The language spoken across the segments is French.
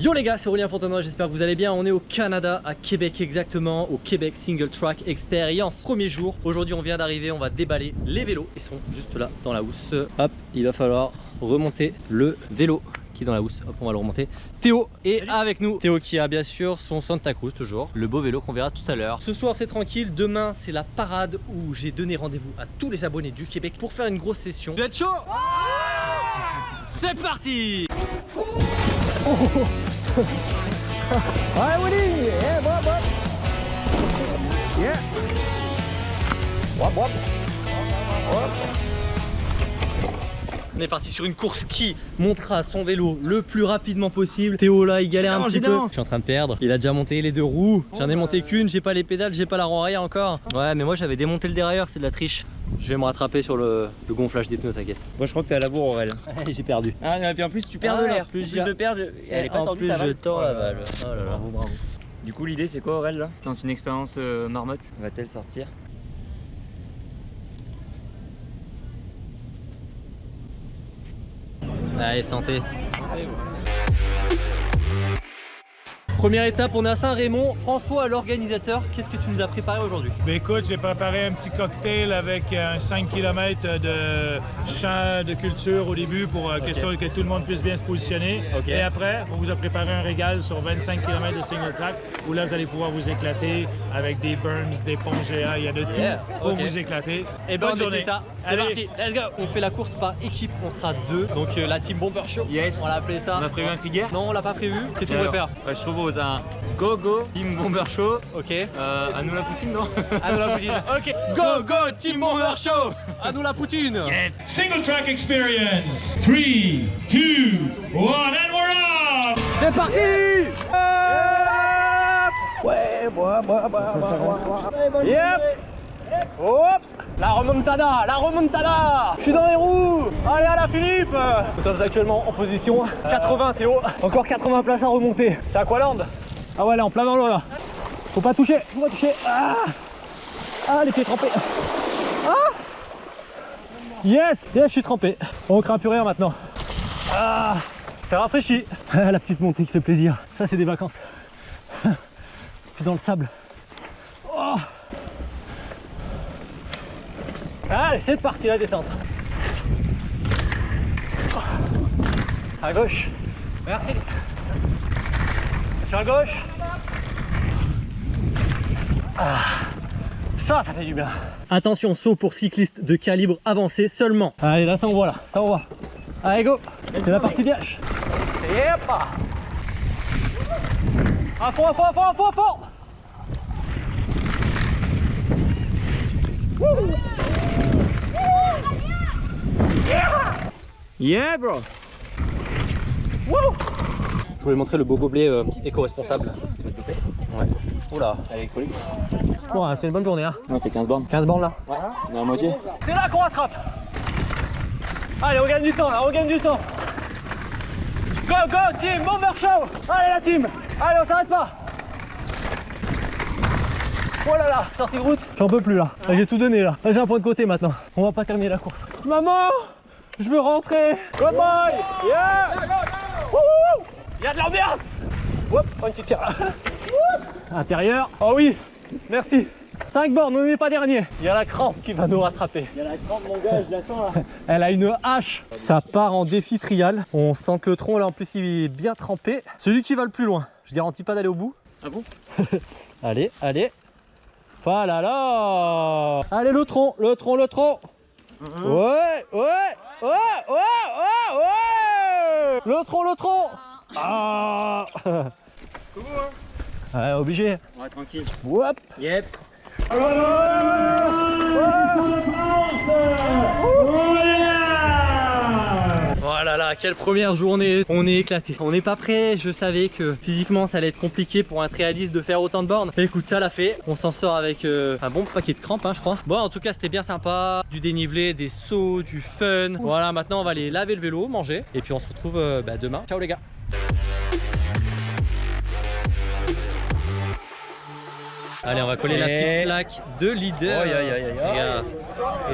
Yo les gars, c'est Aurélien Fontenoy, j'espère que vous allez bien. On est au Canada, à Québec exactement, au Québec Single Track Experience. Premier jour, aujourd'hui on vient d'arriver, on va déballer les vélos. Ils sont juste là dans la housse. Hop, il va falloir remonter le vélo qui est dans la housse. Hop, on va le remonter. Théo est avec nous. Théo qui a bien sûr son Santa Cruz toujours. Le beau vélo qu'on verra tout à l'heure. Ce soir c'est tranquille, demain c'est la parade où j'ai donné rendez-vous à tous les abonnés du Québec pour faire une grosse session. Vous êtes chaud? C'est parti Allez Willy Yeah, wop, wop. Yeah. Wop, wop. On est parti sur une course qui montera son vélo le plus rapidement possible. Théo là il galère un petit peu. Je suis en train de perdre. Il a déjà monté les deux roues. J'en ai monté qu'une, j'ai pas les pédales, j'ai pas la roue arrière encore. Ouais mais moi j'avais démonté le dérailleur, c'est de la triche. Je vais me rattraper sur le, le gonflage des pneus, t'inquiète. Moi je crois que t'es à la bourre Aurel. j'ai perdu. Ah et puis en plus tu perds Ah, de l'air. plus, Plus j'ai- de perdre, elle est pas en tendue plus ta je tords la balle. Oh là là. Bravo, bravo. Du coup l'idée c'est quoi Aurel là? Tente une expérience euh, marmotte, va-t-elle sortir? Allez santé. Première étape, on est à Saint-Raymond. François, l'organisateur, qu'est-ce que tu nous as préparé aujourd'hui? Ben écoute, j'ai préparé un petit cocktail avec un 5 km de champ de culture au début pour euh, question que tout le monde puisse bien se positionner. Et après, on vous a préparé un régal sur 25 km de single track où là, vous allez pouvoir vous éclater avec des berms, des ponts géants, il y a de tout Yeah, pour vous éclater. Et ben Bonne on essaie journée. ça, c'est Allez. parti, let's go. On fait la course par équipe, on sera deux, donc euh, la team Bomber Show, Yes. on l'a appelé ça. On a prévu un cri guerre Non, on l'a pas prévu, qu'est-ce qu'on va faire? Ouais, Je propose un go go team bomber show. Ok, Euh, à nous la poutine non à nous la poutine. Ok, go go team Bomber Show. À nous la poutine. Single track experience. Three, two, one, and we're off! C'est parti. Yep. Hop. La remontada La remontada. Je suis dans les roues À Philippe. Nous sommes actuellement en position 80 Théo. Encore 80 places à remonter. C'est Aqualand Ah ouais là en plein dans l'eau là. Faut pas toucher Faut pas toucher. Ah Ah les pieds trempés. Ah Yes Yes je suis trempé. On craint plus rien maintenant. Ah Ça rafraîchit. Ah, La petite montée qui fait plaisir. Ça c'est des vacances. Puis dans le sable. Oh Allez, c'est parti la descente. À gauche. Merci. Sur la gauche. Ah, ça, ça fait du bien. Attention, saut pour cyclistes de calibre avancé seulement. Allez, là, ça on voit là. Ça on voit. Allez, go. C'est la partie vierge. Yep. À fond, à fond, à fond, à fond, à fond. Yeah bro Je voulais montrer le beau gobelet euh, éco-responsable. Ouais. Oula, elle est. Bon, hein, c'est une bonne journée, hein. On fait 15 bornes. 15 bandes là. On est à moitié C'est là qu'on rattrape. Allez, on gagne du temps là, on gagne du temps. Go, go, team, bomber show. Allez, la team. Allez, on s'arrête pas. Oh là là, sortie de route. J'en peux plus là. Là, J'ai tout donné là. Là, j'ai un point de côté maintenant. On va pas terminer la course. Maman, je veux rentrer. Good boy. Yeah. Il y a de l'ambiance. Hop, une petite carte. Intérieur. Oh oui, merci. 5 bornes, on n'est pas dernier. Il y a la crampe qui va nous rattraper. Il y a la grande mon gars, je la sens là. Elle a une hache. Ça part en défi trial. On sent que le tronc là en plus il est bien trempé. Celui qui va le plus loin. Je garantis pas d'aller au bout. Ah bon? Allez, allez. Voilà là. Allez le tronc, le tronc, le tronc. Ouais, ouais, ouais, ouais, ouais, ouais. Le tronc, le tronc. Ah. Ouais, obligé. Ouais tranquille. Hop. Yep. Là, quelle première journée, on est éclaté. On n'est pas prêt, je savais que physiquement ça allait être compliqué pour un trialiste de faire autant de bornes. Écoute, ça l'a fait, on s'en sort avec euh, un bon paquet de crampes hein, je crois. Bon en tout cas c'était bien sympa, du dénivelé, des sauts, du fun. Voilà maintenant on va aller laver le vélo, manger et puis on se retrouve euh, bah, demain. Ciao les gars Allez, on va coller la petite Et- plaque de leader. Aïe, aïe, aïe, aïe, aïe. Regarde.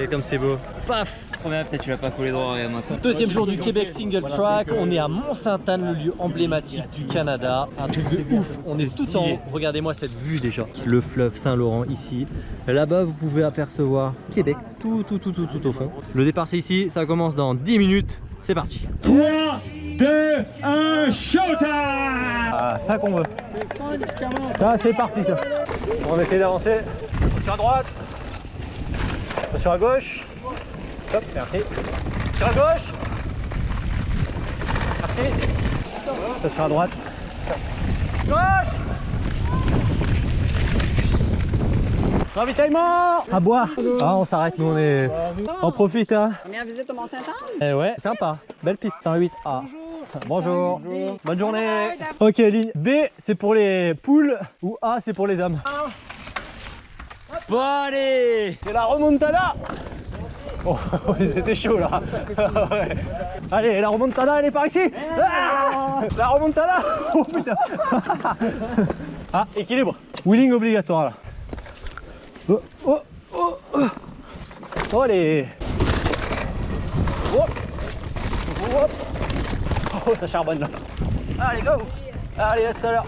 Et comme c'est beau. Paf première, peut-être tu l'as pas collé droit, regarde-moi ça. Deuxième jour du Québec Single Track, on est à Mont-Sainte-Anne, le lieu emblématique du Canada. Un truc de ouf, on est tout en haut. Regardez-moi cette vue déjà. Le fleuve Saint-Laurent ici. Là-bas, vous pouvez apercevoir Québec, tout, tout, tout, tout, tout au fond. Le départ c'est ici, ça commence dans 10 minutes. C'est parti. 3, 2, 1, showtime Ah, ça qu'on veut. Ça, c'est parti. Ça. On va essayer d'avancer. Sur à droite. Sur à gauche. Hop, merci. Sur à gauche. Merci. Ça sur à droite. Gauche. Ravitaillement À boire Ah on s'arrête nous on est... On profite hein Première visite au Mont-Saint-Anne? Eh ouais, sympa. Belle piste, 108A. Bonjour. Bonne journée. Ok, ligne B, c'est pour les poules ou A, c'est pour les hommes. Bon, allez C'est la remontada Oh, c'était chaud là. Ouais. Allez, la remontada, elle est par ici. Ah la remontada. Oh putain. Ah, équilibre. Wheeling obligatoire là. Oh, oh, oh, oh. Oh, allez. Hop. Hop. Oh, ça charbonne là. Allez, go. Allez, à tout à l'heure.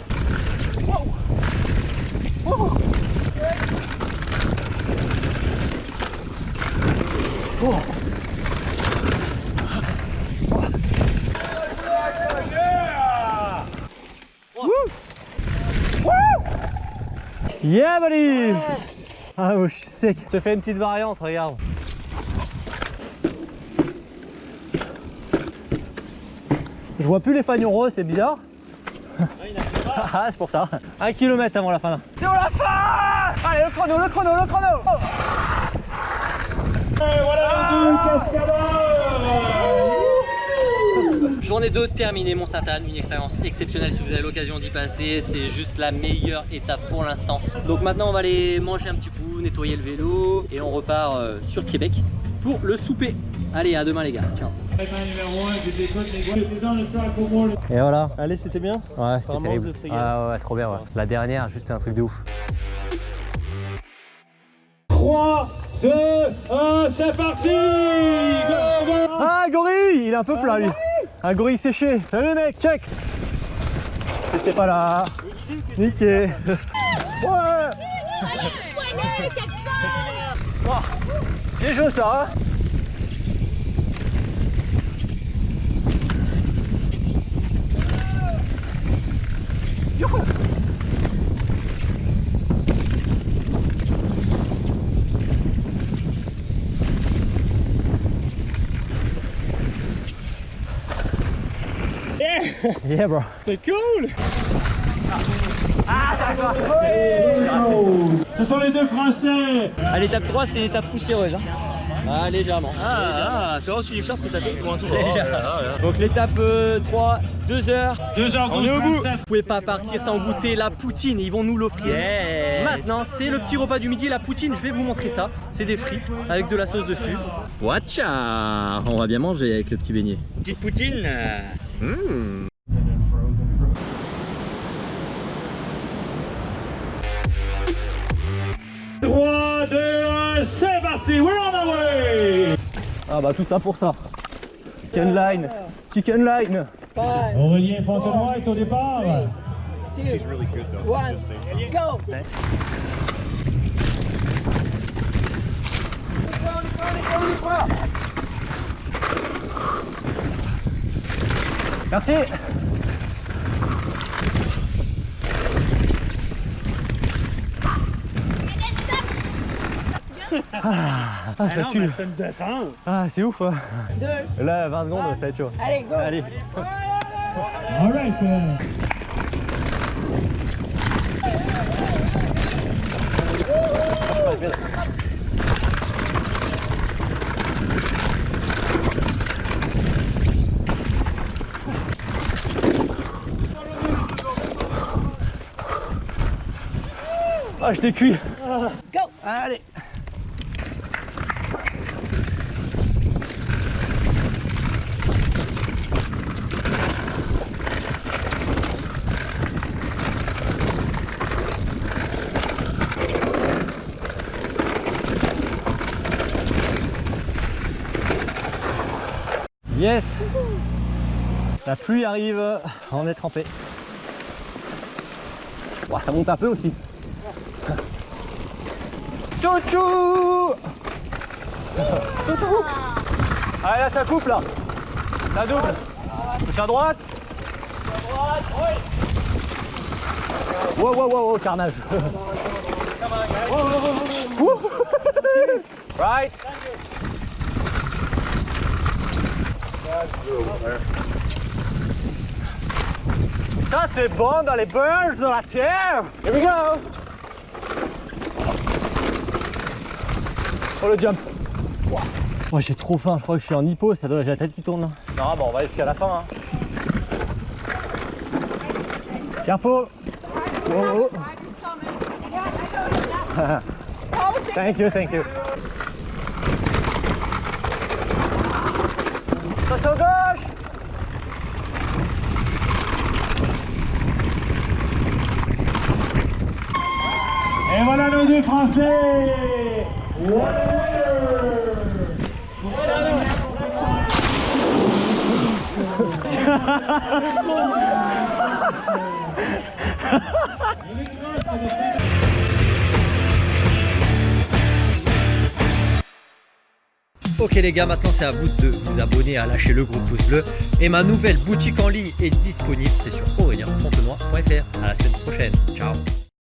Wow. Wow. Oh. Yeah buddy Ah oh, je suis sec. Je te fais une petite variante, regarde. Vois plus les fanions roses, c'est bizarre. Ah, c'est pour ça. Un kilomètre avant la fin. C'est la fin Allez, le chrono, le chrono, le chrono Oh. Et voilà cascadeur Journée 2 terminée, Mont-Sainte-Anne, une expérience exceptionnelle si vous avez l'occasion d'y passer, c'est juste la meilleure étape pour l'instant. Donc maintenant on va aller manger un petit coup, nettoyer le vélo et on repart euh, sur Québec pour le souper. Allez, à demain les gars, ciao numéro 1, je t'écoute, les gars. Les gens, le track pour moi. Et voilà. Allez, c'était bien Ouais, c'était terrible. Ah ouais, trop bien. Ouais. La dernière, juste un truc de ouf. 3, 2, 1, c'est parti Ah, gorille Il est un peu plat lui. Un gorille séché. Salut mec, check C'était pas là. Niqué. Ouais C'est chaud ça, hein. Youhou. Yeah. Bro. C'est cool. Ah, ça va Ce sont les deux Français À l'étape 3, c'était une étape poussiéreuse. Hein. Ah, légèrement. Ah, ah, c'est vraiment sur les shorts ce que ça fait pour un tour. Oh là là là. Donc l'étape euh, 3, 2 heures. 2h12, On est au bout. 37. Vous pouvez pas partir sans goûter la poutine, ils vont nous l'offrir. Yes. Maintenant, c'est le petit repas du midi, la poutine, je vais vous montrer ça. C'est des frites avec de la sauce dessus. Watcha On va bien manger avec le petit beignet. Petite poutine. Mmh. Parti We're on the way Ah bah tout ça pour ça. Chicken line. Chicken line. Aurélien Fontenoy est au départ. Merci. Ah, ah, ça tue. Ah, c'est ouf. hein. Là, 20 secondes, ça va être chaud. Allez, go! Allez. All right. Ah, je t'ai cuit. Go! Allez. La pluie arrive, on est trempé. Ça monte un peu aussi. Chouchou Chouchou Allez là ça coupe là. La double. Touche à droite. Wow wow wow, wow carnage. Ouh. Right Ça c'est bon dans les burns de la terre Here we go Oh le jump j'ai trop faim, je crois que je suis en hypo, ça doit j'ai la tête qui tourne. Non bon on va jusqu'à la fin. Hein. Careful Oh, oh. Thank you, thank you. Attention gauche Et voilà nos deux Français Ok les gars, maintenant c'est à vous de vous abonner, à lâcher le gros pouce bleu. Et ma nouvelle boutique en ligne est disponible, c'est sur aurelienfontenoy.fr. À la semaine prochaine, ciao